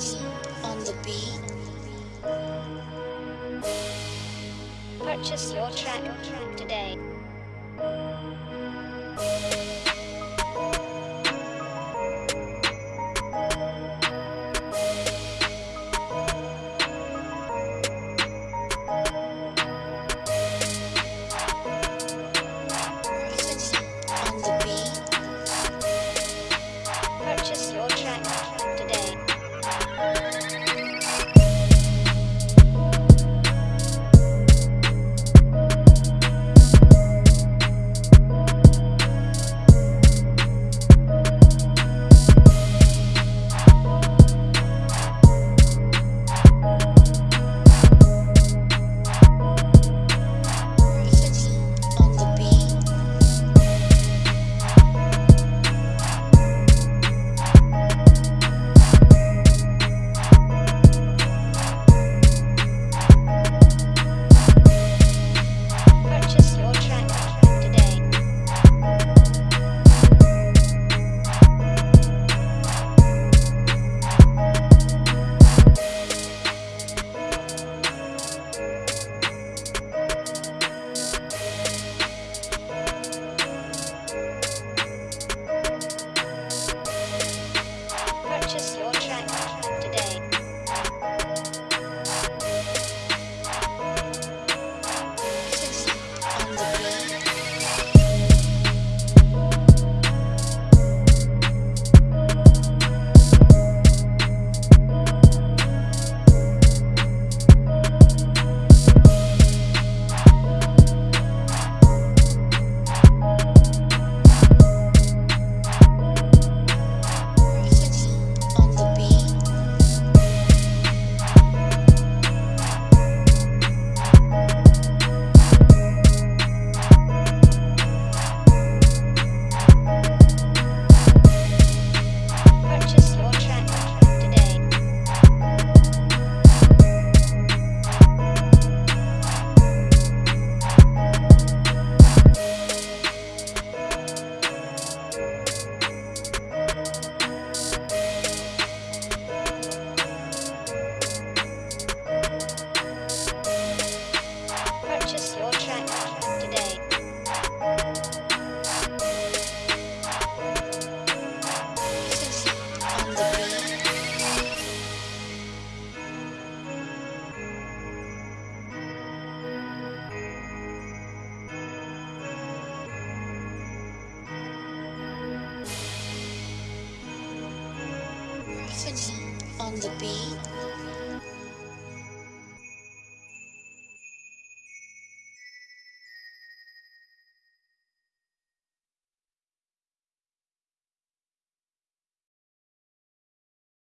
symphony on the beat. Purchase your track today. symphony on the beat.